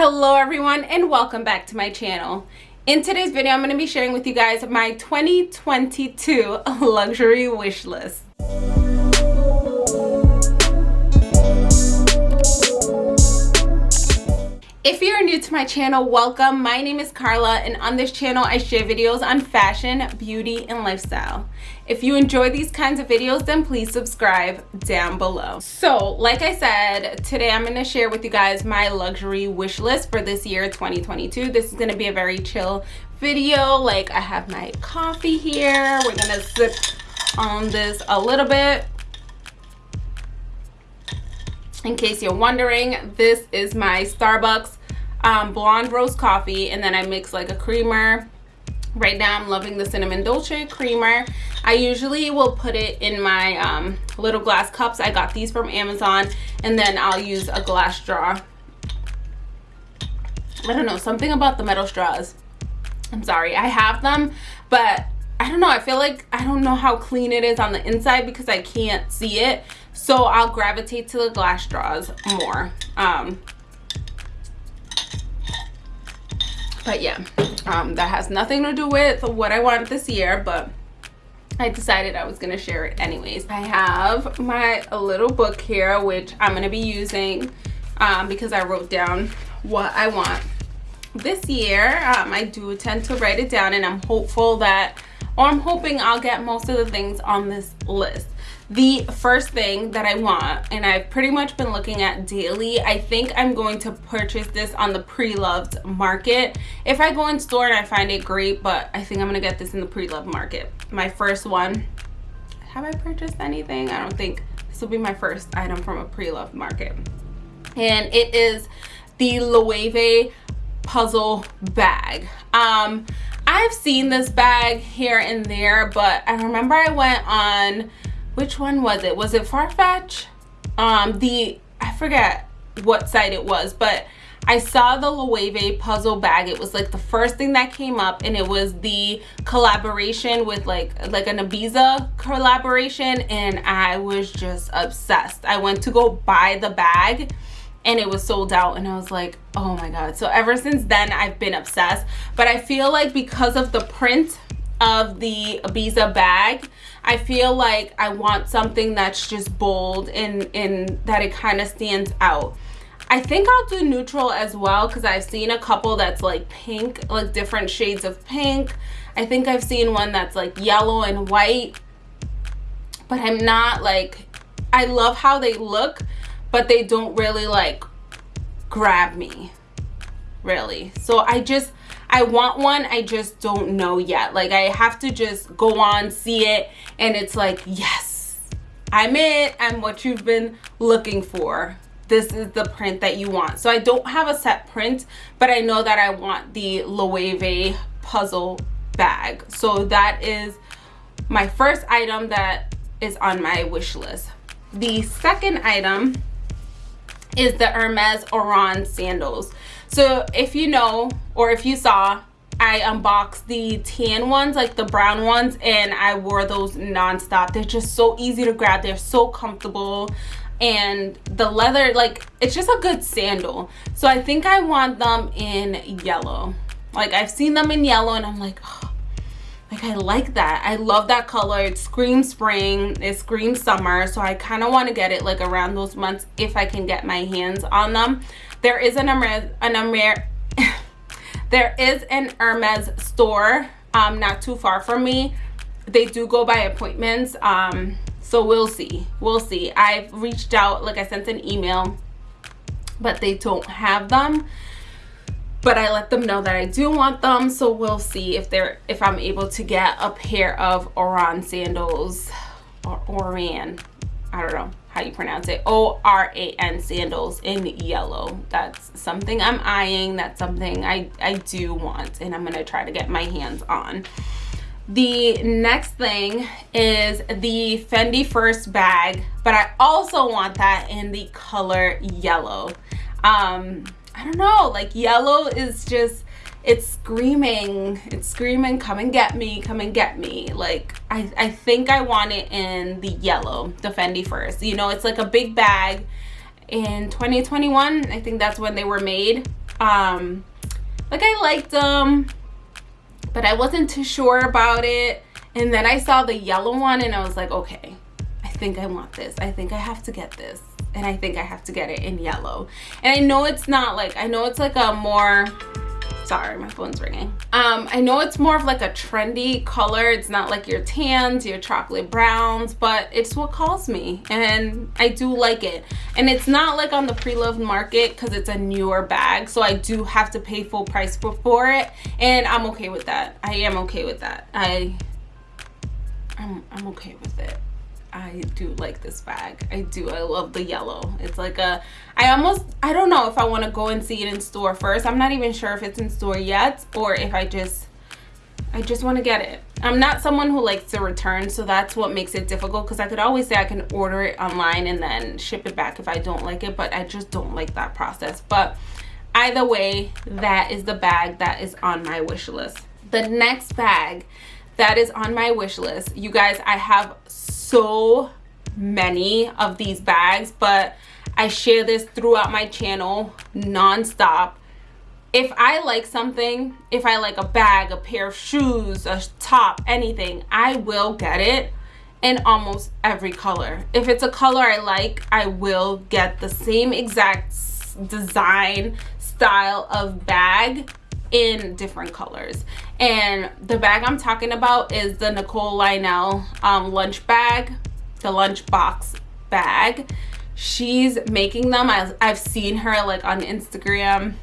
Hello everyone and welcome back to my channel. In today's video, I'm going to be sharing with you guys my 2022 luxury wish list. If you're new to my channel, welcome. My name is Carla and on this channel I share videos on fashion, beauty, and lifestyle. If you enjoy these kinds of videos, then please subscribe down below. So, like I said, today I'm going to share with you guys my luxury wish list for this year 2022. This is going to be a very chill video. Like I have my coffee here. We're going to sip on this a little bit in case you're wondering this is my starbucks um, blonde roast coffee and then I mix like a creamer. Right now I'm loving the cinnamon dolce creamer. I usually will put it in my um, little glass cups. I got these from Amazon and then I'll use a glass straw. I don't know something about the metal straws. I'm sorry I have them but I don't know I feel like I don't know how clean it is on the inside because I can't see it so I'll gravitate to the glass straws more um, but yeah um, that has nothing to do with what I want this year but I decided I was going to share it anyways. I have my little book here which I'm going to be using um, because I wrote down what I want this year. Um, I do tend to write it down and I'm hopeful that or I'm hoping I'll get most of the things on this list. The first thing that I want and I've pretty much been looking at daily I think I'm going to purchase this on the pre-loved market. If I go in store and I find it great but I think I'm gonna get this in the pre-loved market. My first one have I purchased anything? I don't think this will be my first item from a pre-loved market. And it is the Loewe puzzle bag. Um I've seen this bag here and there but I remember I went on which one was it was it farfetch um the i forget what site it was but I saw the Loewe puzzle bag. It was like the first thing that came up and it was the collaboration with like like an Ibiza collaboration and I was just obsessed. I went to go buy the bag and it was sold out and I was like, oh my God. So ever since then I've been obsessed. But I feel like because of the print of the Ibiza bag, I feel like I want something that's just bold and, and that it kind of stands out. I think I'll do neutral as well because I've seen a couple that's like pink, like different shades of pink. I think I've seen one that's like yellow and white. But I'm not like, I love how they look, but they don't really like grab me, really. So I just, I want one, I just don't know yet. Like I have to just go on, see it, and it's like, yes, I'm it. I'm what you've been looking for. This is the print that you want. So I don't have a set print, but I know that I want the Loewe puzzle bag. So that is my first item that is on my wish list. The second item is the Hermes Oran sandals. So if you know, or if you saw, I unboxed the tan ones, like the brown ones, and I wore those nonstop. They're just so easy to grab. They're so comfortable. And the leather, like, it's just a good sandal. So I think I want them in yellow. Like, I've seen them in yellow, and I'm like, oh, like i like that i love that color it screams spring it screams summer so i kind of want to get it like around those months if i can get my hands on them there is an Hermes, an Hermes there is an Hermes store um, not too far from me. They do go by appointments. Um, so we'll see. We'll see. I've reached out, like I sent an email, but they don't have them. But I let them know that I do want them. So we'll see if they're if I'm able to get a pair of Oran sandals. Or Oran. I don't know how you pronounce it. O-r-a-n sandals in yellow. That's something i'm eyeing. That's something i i do want and i'm gonna try to get my hands on. The next thing is the fendi first bag but i also want that in the color yellow. Um i don't know like yellow is just it's screaming it's screaming come and get me come and get me. Like i i think i want it in the yellow the fendi first. You know it's like a big bag. In 2021 i think that's when they were made. Um like i liked them but i wasn't too sure about it. And then i saw the yellow one and i was like okay i think i want this. I think i have to get this and i think i have to get it in yellow. And i know it's not like i know it's like a more sorry my phone's ringing. Um i know it's more of like a trendy color. It's not like your tans your chocolate browns but it's what calls me and i do like it. And it's not like on the pre-loved market because it's a newer bag so i do have to pay full price for, for it and i'm okay with that. I am okay with that. I i'm, I'm okay with it I do like this bag. I do. I love the yellow. It's like a, I almost, I don't know if I want to go and see it in store first. I'm not even sure if it's in store yet or if I just, I just want to get it. I'm not someone who likes to return, so that's what makes it difficult because I could always say I can order it online and then ship it back if I don't like it, but I just don't like that process. But either way, that is the bag that is on my wish list. The next bag that is on my wish list, you guys, I have so many of these bags but I share this throughout my channel non-stop. If I like something if I like a bag a pair of shoes a top anything I will get it in almost every color. If it's a color I like I will get the same exact design style of bag in different colors. And the bag i'm talking about is the nicole lionel um, lunch bag the lunch box bag. She's making them. I've, I've seen her like on instagram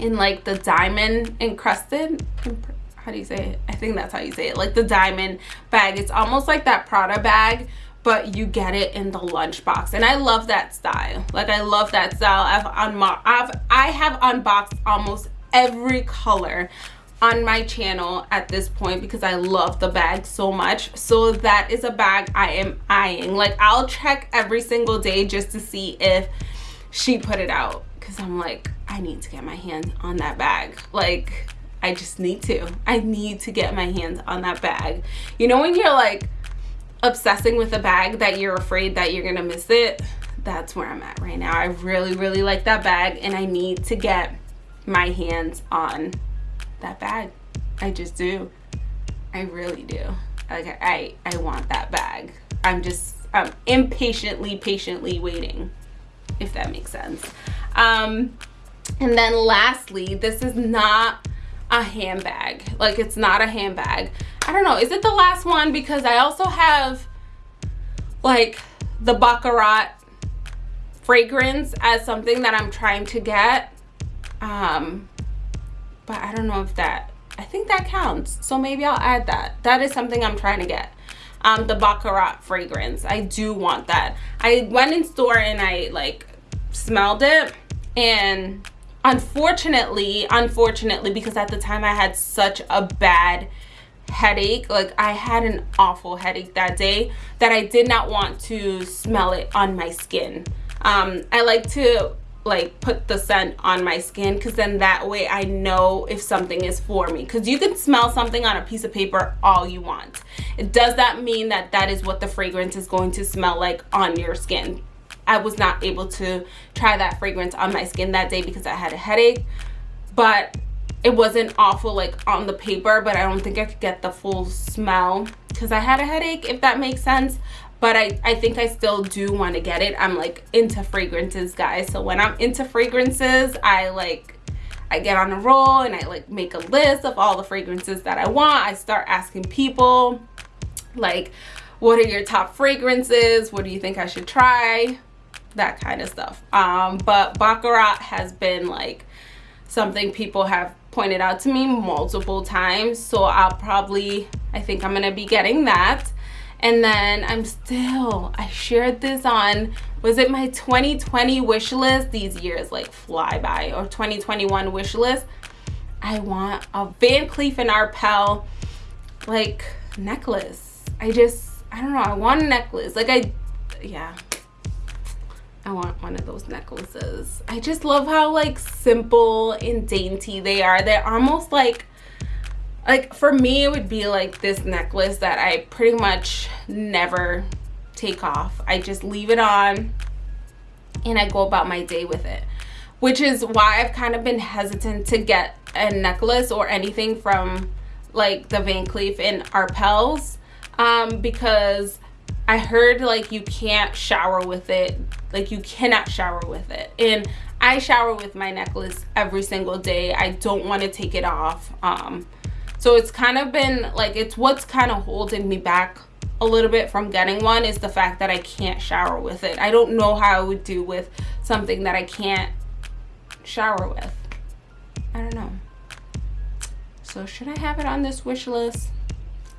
in like the diamond encrusted how do you say it? I think that's how you say it like the diamond bag. It's almost like that prada bag but you get it in the lunch box. And i love that style. Like i love that style. I've i've i have unboxed almost every color on my channel at this point because I love the bag so much. So that is a bag I am eyeing. Like I'll check every single day just to see if she put it out because I'm like, I need to get my hands on that bag. Like I just need to. I need to get my hands on that bag. You know when you're like obsessing with a bag that you're afraid that you're gonna miss it? That's where I'm at right now. I really, really like that bag and I need to get my hands on that bag. I just do. I really do. Like I, I want that bag. I'm just, I'm impatiently, patiently waiting, if that makes sense. Um, and then lastly, this is not a handbag. Like it's not a handbag. I don't know. Is it the last one? Because I also have like the Baccarat fragrance as something that I'm trying to get um but i don't know if that i think that counts. So maybe i'll add that. That is something i'm trying to get. Um the baccarat fragrance. I do want that. I went in store and i like smelled it. And unfortunately unfortunately because at the time i had such a bad headache like i had an awful headache that day that i did not want to smell it on my skin. Um i like to like put the scent on my skin because then that way I know if something is for me. Because you can smell something on a piece of paper all you want. It does that mean that that is what the fragrance is going to smell like on your skin? I was not able to try that fragrance on my skin that day because I had a headache but it wasn't awful like on the paper but I don't think I could get the full smell because I had a headache if that makes sense but I, I think I still do want to get it. I'm like into fragrances, guys. So when I'm into fragrances, I like, I get on a roll and I like make a list of all the fragrances that I want. I start asking people like, what are your top fragrances? What do you think I should try? That kind of stuff. Um, but Baccarat has been like something people have pointed out to me multiple times. So I'll probably, I think I'm going to be getting that and then i'm still i shared this on was it my 2020 wish list? These years like fly by. Or 2021 wish list. I want a van cleef and arpels like necklace. I just i don't know i want a necklace. Like i yeah. I want one of those necklaces. I just love how like simple and dainty they are. They're almost like like for me it would be like this necklace that I pretty much never take off. I just leave it on and I go about my day with it. Which is why I've kind of been hesitant to get a necklace or anything from like the Van Cleef and Arpels um, because I heard like you can't shower with it. Like you cannot shower with it. And I shower with my necklace every single day. I don't want to take it off um, so it's kind of been like it's what's kind of holding me back a little bit from getting one is the fact that I can't shower with it. I don't know how I would do with something that I can't shower with. I don't know. So should I have it on this wish list?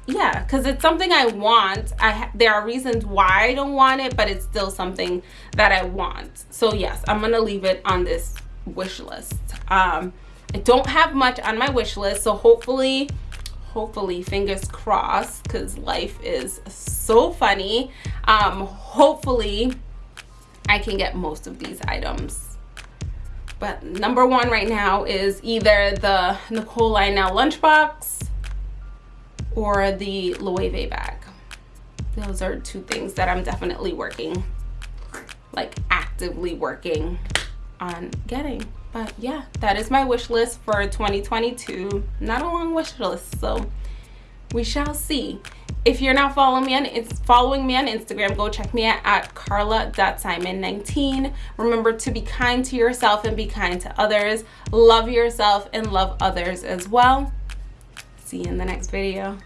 Yeah because it's something i want. I there are reasons why i don't want it but it's still something that i want. So yes i'm gonna leave it on this wish list. Um i don't have much on my wish list so hopefully hopefully fingers crossed because life is so funny um hopefully i can get most of these items but number one right now is either the nicole lionel lunchbox or the Loewe bag. Those are two things that I'm definitely working, like actively working on getting. But yeah, that is my wish list for 2022. Not a long wish list, so we shall see. If you're not following me on it's following me on Instagram, go check me out at carla.simon19. Remember to be kind to yourself and be kind to others. Love yourself and love others as well see you in the next video